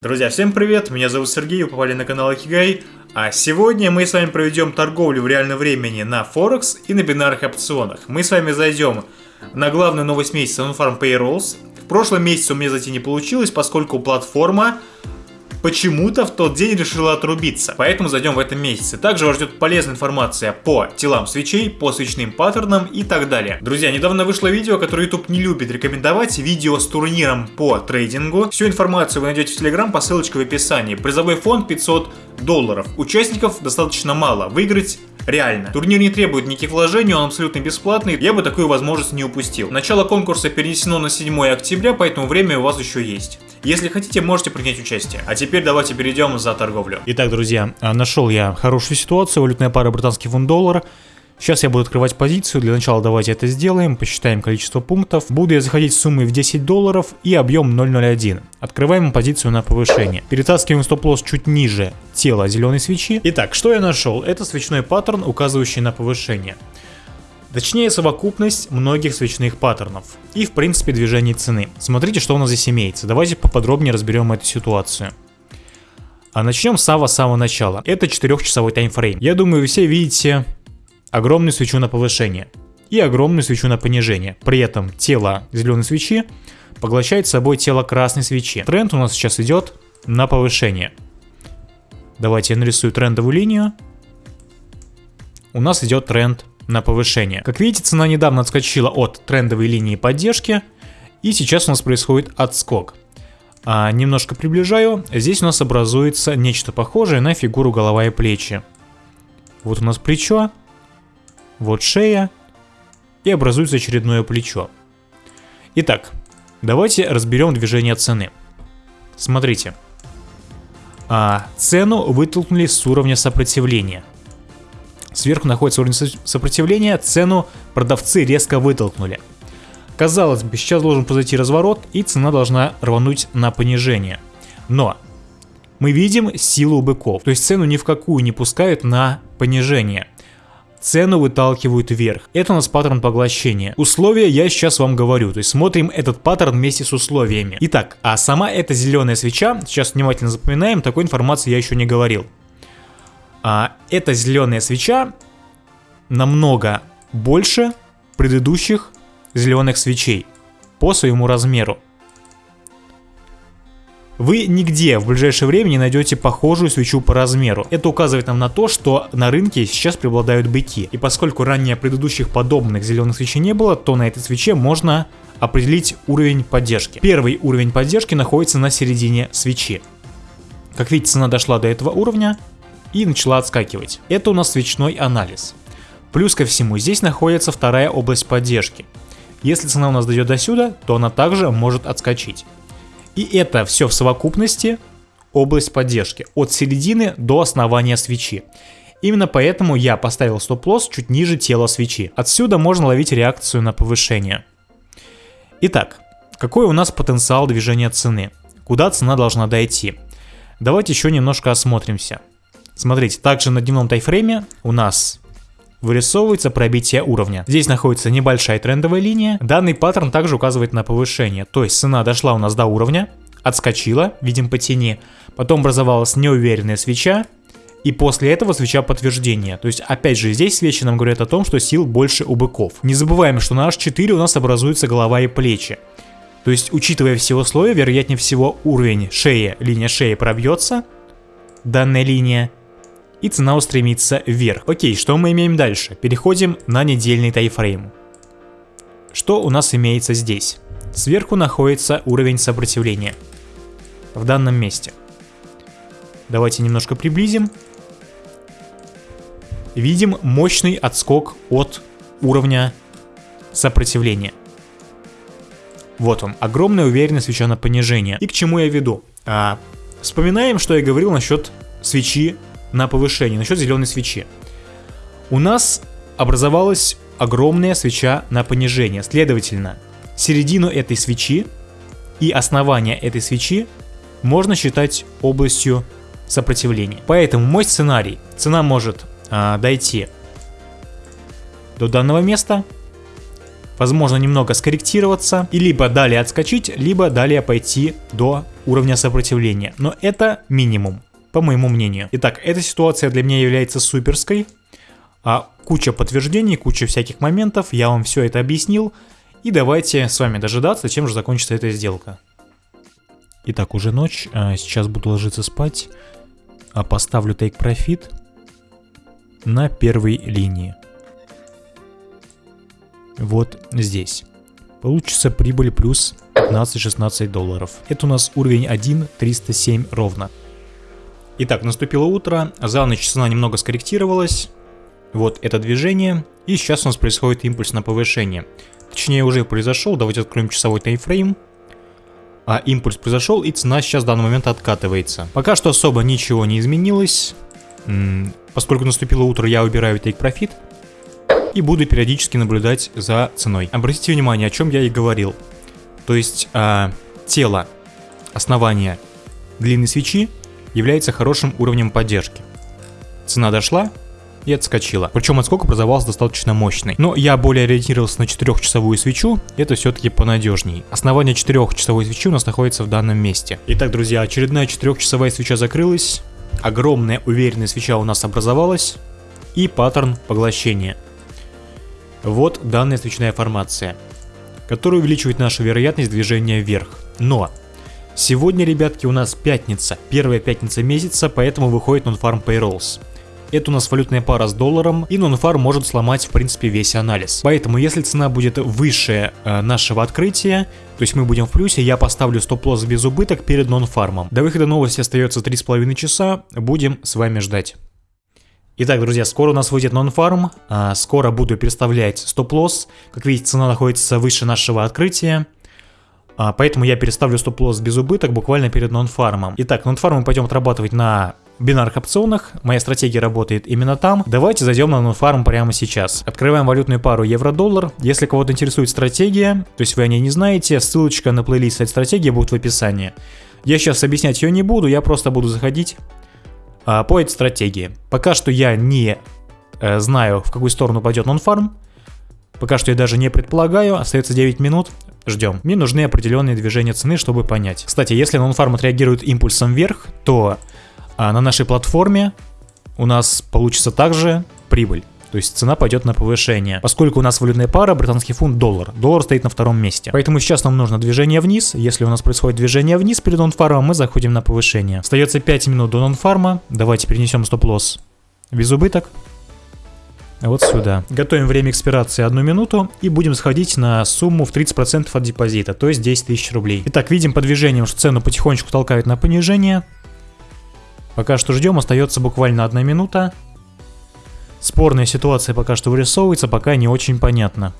Друзья, всем привет, меня зовут Сергей, вы попали на канал Акигай, а сегодня мы с вами проведем торговлю в реальном времени на Форекс и на бинарных опционах. Мы с вами зайдем на главную новость месяца OnFarm Payrolls. В прошлом месяце у меня зайти не получилось, поскольку платформа почему-то в тот день решила отрубиться. Поэтому зайдем в этом месяце. Также вас ждет полезная информация по телам свечей, по свечным паттернам и так далее. Друзья, недавно вышло видео, которое YouTube не любит рекомендовать. Видео с турниром по трейдингу. Всю информацию вы найдете в Telegram по ссылочке в описании. Призовой фонд 500 долларов. Участников достаточно мало. Выиграть реально. Турнир не требует никаких вложений, он абсолютно бесплатный, я бы такую возможность не упустил. Начало конкурса перенесено на 7 октября, поэтому время у вас еще есть. Если хотите, можете принять участие. А теперь давайте перейдем за торговлю. Итак, друзья, а, нашел я хорошую ситуацию, валютная пара британский фунт доллар. Сейчас я буду открывать позицию, для начала давайте это сделаем, посчитаем количество пунктов. Буду я заходить с суммой в 10 долларов и объем 0.01. Открываем позицию на повышение. Перетаскиваем стоп-лосс чуть ниже тела зеленой свечи. Итак, что я нашел? Это свечной паттерн, указывающий на повышение. Точнее, совокупность многих свечных паттернов и, в принципе, движений цены. Смотрите, что у нас здесь имеется. Давайте поподробнее разберем эту ситуацию. А начнем с самого-самого начала. Это 4-часовой таймфрейм. Я думаю, вы все видите огромную свечу на повышение и огромную свечу на понижение. При этом тело зеленой свечи поглощает собой тело красной свечи. Тренд у нас сейчас идет на повышение. Давайте я нарисую трендовую линию. У нас идет тренд на повышение. Как видите, цена недавно отскочила от трендовой линии поддержки, и сейчас у нас происходит отскок. А, немножко приближаю, здесь у нас образуется нечто похожее на фигуру голова и плечи. Вот у нас плечо, вот шея, и образуется очередное плечо. Итак, давайте разберем движение цены. Смотрите. А, цену вытолкнули с уровня сопротивления – Сверху находится уровень сопротивления, цену продавцы резко вытолкнули. Казалось бы, сейчас должен произойти разворот и цена должна рвануть на понижение. Но мы видим силу быков, то есть цену ни в какую не пускают на понижение. Цену выталкивают вверх. Это у нас паттерн поглощения. Условия я сейчас вам говорю, то есть смотрим этот паттерн вместе с условиями. Итак, а сама эта зеленая свеча, сейчас внимательно запоминаем, такой информации я еще не говорил. А, эта зеленая свеча намного больше предыдущих зеленых свечей по своему размеру. Вы нигде в ближайшее время не найдете похожую свечу по размеру. Это указывает нам на то, что на рынке сейчас преобладают быки. И поскольку ранее предыдущих подобных зеленых свечей не было, то на этой свече можно определить уровень поддержки. Первый уровень поддержки находится на середине свечи. Как видите, цена дошла до этого уровня, и начала отскакивать. Это у нас свечной анализ. Плюс ко всему, здесь находится вторая область поддержки. Если цена у нас дойдет до сюда, то она также может отскочить. И это все в совокупности область поддержки, от середины до основания свечи. Именно поэтому я поставил стоп-лосс чуть ниже тела свечи. Отсюда можно ловить реакцию на повышение. Итак, какой у нас потенциал движения цены? Куда цена должна дойти? Давайте еще немножко осмотримся. Смотрите, также на дневном тайфрейме у нас вырисовывается пробитие уровня. Здесь находится небольшая трендовая линия. Данный паттерн также указывает на повышение. То есть цена дошла у нас до уровня, отскочила, видим по тени. Потом образовалась неуверенная свеча. И после этого свеча подтверждения. То есть, опять же, здесь свечи нам говорят о том, что сил больше у быков. Не забываем, что на H4 у нас образуется голова и плечи. То есть, учитывая все условия, вероятнее всего уровень шеи, линия шеи пробьется, данная линия, и цена устремится вверх. Окей, что мы имеем дальше? Переходим на недельный тайфрейм. Что у нас имеется здесь? Сверху находится уровень сопротивления. В данном месте. Давайте немножко приблизим. Видим мощный отскок от уровня сопротивления. Вот он, огромная уверенность свеча на понижение. И к чему я веду? А, вспоминаем, что я говорил насчет свечи на повышение, насчет зеленой свечи. У нас образовалась огромная свеча на понижение. Следовательно, середину этой свечи и основание этой свечи можно считать областью сопротивления. Поэтому мой сценарий, цена может а, дойти до данного места, возможно немного скорректироваться и либо далее отскочить, либо далее пойти до уровня сопротивления. Но это минимум, по моему мнению. Итак, эта ситуация для меня является суперской. А куча подтверждений, куча всяких моментов, я вам все это объяснил. И давайте с вами дожидаться, чем же закончится эта сделка. Итак, уже ночь, а сейчас буду ложиться спать. А поставлю Take Profit на первой линии. Вот здесь. Получится прибыль плюс 15-16 долларов. Это у нас уровень 1.307 ровно. Итак, наступило утро, за ночь цена немного скорректировалась. Вот это движение, и сейчас у нас происходит импульс на повышение. Точнее уже произошел, давайте откроем часовой таймфрейм. А импульс произошел, и цена сейчас в данный момент откатывается. Пока что особо ничего не изменилось. Поскольку наступило утро, я убираю Take Profit и буду периодически наблюдать за ценой. Обратите внимание, о чем я и говорил. То есть э, тело основания длинной свечи является хорошим уровнем поддержки. Цена дошла и отскочила. Причем отскок образовался достаточно мощный. Но я более ориентировался на 4-часовую свечу, это все-таки понадежней. Основание 4-часовой свечи у нас находится в данном месте. Итак, друзья, очередная 4-часовая свеча закрылась. Огромная уверенная свеча у нас образовалась. И паттерн поглощения. Вот данная свечная формация, которая увеличивает нашу вероятность движения вверх. Но сегодня, ребятки, у нас пятница, первая пятница месяца, поэтому выходит Non-Farm Payrolls. Это у нас валютная пара с долларом, и non может сломать в принципе весь анализ. Поэтому если цена будет выше э, нашего открытия, то есть мы будем в плюсе, я поставлю стоп-лосс без убыток перед нон-фармом. До выхода новости остается 3,5 часа, будем с вами ждать. Итак, друзья, скоро у нас выйдет нон-фарм, а, скоро буду переставлять стоп-лосс. Как видите, цена находится выше нашего открытия. А, поэтому я переставлю стоп-лосс без убыток буквально перед нон-фармом. Итак, нон-фарм мы пойдем отрабатывать на бинарных опционах. Моя стратегия работает именно там. Давайте зайдем на нон-фарм прямо сейчас. Открываем валютную пару евро-доллар. Если кого-то интересует стратегия, то есть вы о ней не знаете, ссылочка на плейлист этой стратегии будет в описании. Я сейчас объяснять ее не буду, я просто буду заходить а, по этой стратегии. Пока что я не э, знаю, в какую сторону пойдет нонфарм. Пока что я даже не предполагаю. Остается 9 минут. Ждем. Мне нужны определенные движения цены, чтобы понять. Кстати, если нонфарм отреагирует импульсом вверх, то а, на нашей платформе у нас получится также прибыль. То есть цена пойдет на повышение. Поскольку у нас валютная пара, британский фунт, доллар. Доллар стоит на втором месте. Поэтому сейчас нам нужно движение вниз. Если у нас происходит движение вниз перед нонфармом, мы заходим на повышение. Остается 5 минут до нонфарма. Давайте перенесем стоп-лосс без убыток. Вот сюда. Готовим время экспирации одну минуту и будем сходить на сумму в 30% от депозита, то есть 10 тысяч рублей. Итак, видим по движениям, что цену потихонечку толкает на понижение. Пока что ждем, остается буквально одна минута. Спорная ситуация пока что вырисовывается, пока не очень понятно.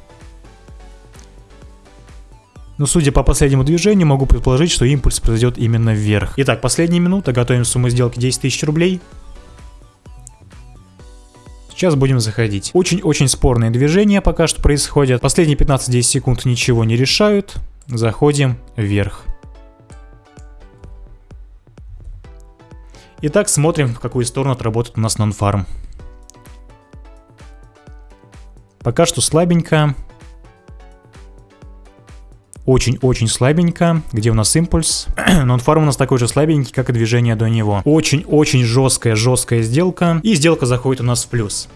Но судя по последнему движению, могу предположить, что импульс произойдет именно вверх. Итак, последняя минута, готовим сумму сделки 10 тысяч рублей. Сейчас будем заходить. Очень-очень спорные движения пока что происходят. Последние 15-10 секунд ничего не решают. Заходим вверх. Итак, смотрим, в какую сторону отработает у нас нон-фарм. Пока что слабенько. Очень-очень слабенько. Где у нас импульс? Нонфарм у нас такой же слабенький, как и движение до него. Очень-очень жесткая, жесткая сделка. И сделка заходит у нас в плюс.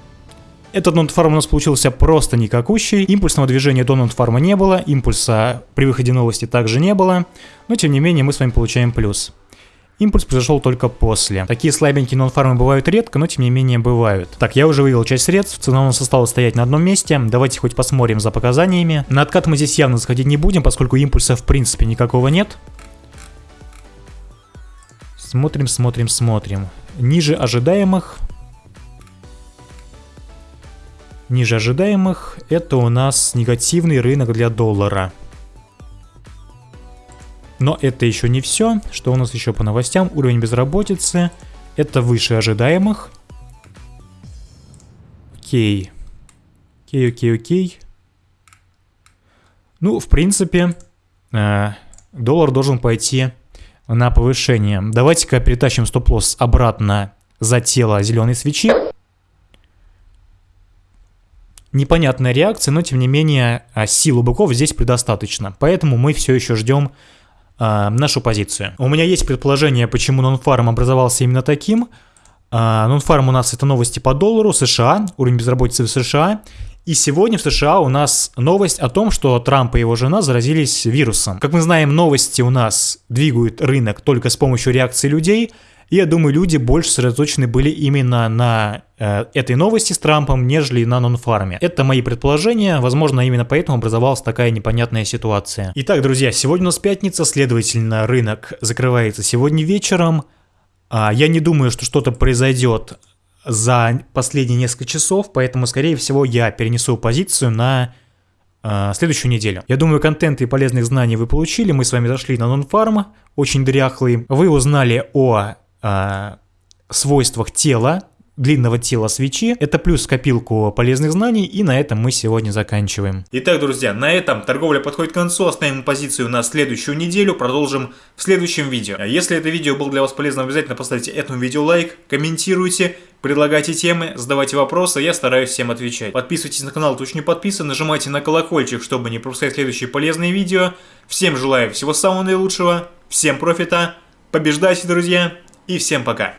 Этот нонтфарм у нас получился просто никакущий. Импульсного движения до нонтфарма не было, импульса при выходе новости также не было. Но тем не менее мы с вами получаем плюс. Импульс произошел только после. Такие слабенькие нон-фармы бывают редко, но тем не менее бывают. Так, я уже вывел часть средств, цена у нас осталась стоять на одном месте. Давайте хоть посмотрим за показаниями. На откат мы здесь явно заходить не будем, поскольку импульса в принципе никакого нет. Смотрим, смотрим, смотрим. Ниже ожидаемых. Ниже ожидаемых это у нас негативный рынок для доллара. Но это еще не все. Что у нас еще по новостям? Уровень безработицы. Это выше ожидаемых. Окей. Окей, окей, окей. Ну, в принципе, э, доллар должен пойти на повышение. Давайте-ка перетащим стоп-лосс обратно за тело зеленой свечи. непонятная реакция, но тем не менее а, сил у быков здесь предостаточно. Поэтому мы все еще ждем а, нашу позицию. У меня есть предположение, почему нонфарм образовался именно таким. А, нонфарм у нас это новости по доллару, США, уровень безработицы в США. И сегодня в США у нас новость о том, что Трамп и его жена заразились вирусом. Как мы знаем, новости у нас двигают рынок только с помощью реакции людей. И я думаю, люди больше сосредоточены были именно на э, этой новости с Трампом, нежели на нонфарме. Это мои предположения, возможно, именно поэтому образовалась такая непонятная ситуация. Итак, друзья, сегодня у нас пятница, следовательно, рынок закрывается сегодня вечером. А, я не думаю, что что-то произойдет за последние несколько часов, поэтому, скорее всего, я перенесу позицию на э, следующую неделю. Я думаю, контент и полезных знаний вы получили. Мы с вами зашли на нонфарм, очень дряхлый. Вы узнали о э, свойствах тела, длинного тела свечи. Это плюс копилку полезных знаний, и на этом мы сегодня заканчиваем. Итак, друзья, на этом торговля подходит к концу. Оставим позицию на следующую неделю. Продолжим в следующем видео. Если это видео было для вас полезным, обязательно поставьте этому видео лайк, комментируйте, предлагайте темы, задавайте вопросы, я стараюсь всем отвечать. Подписывайтесь на канал, еще не подписан, нажимайте на колокольчик, чтобы не пропускать следующие полезные видео. Всем желаю всего самого наилучшего, всем профита, побеждайте, друзья, и всем пока.